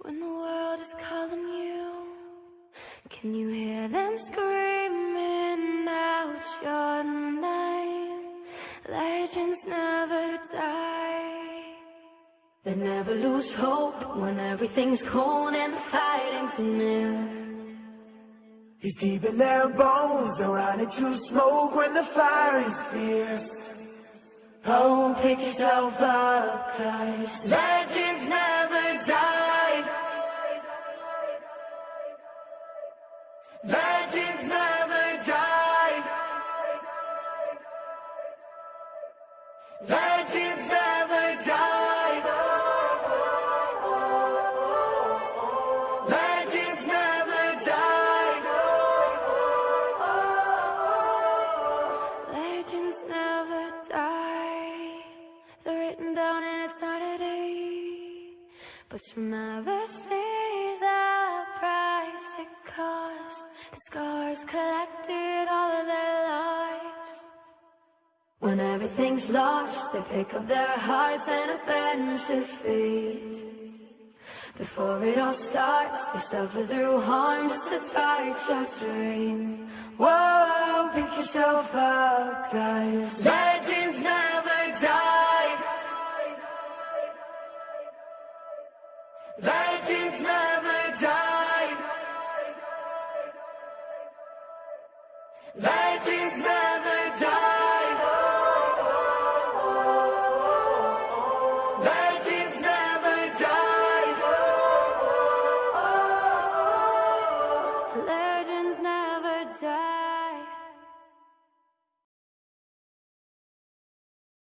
When the world is calling you, can you hear them screaming out your name? Legends never die. They never lose hope when everything's cold and the fighting's near. He's deep in their bones, they're running to smoke when the fire is fierce. Oh, pick yourself up, cause Legends never die. Legends never die. Legends never die. Legends never die. They're written down in eternity. But you'll never see lost, the scars collected all of their lives. When everything's lost, they pick up their hearts and abandon their fate. Before it all starts, they suffer through harm just to touch our dream. Whoa, pick yourself up, guys. legends never die. Legends never it's not.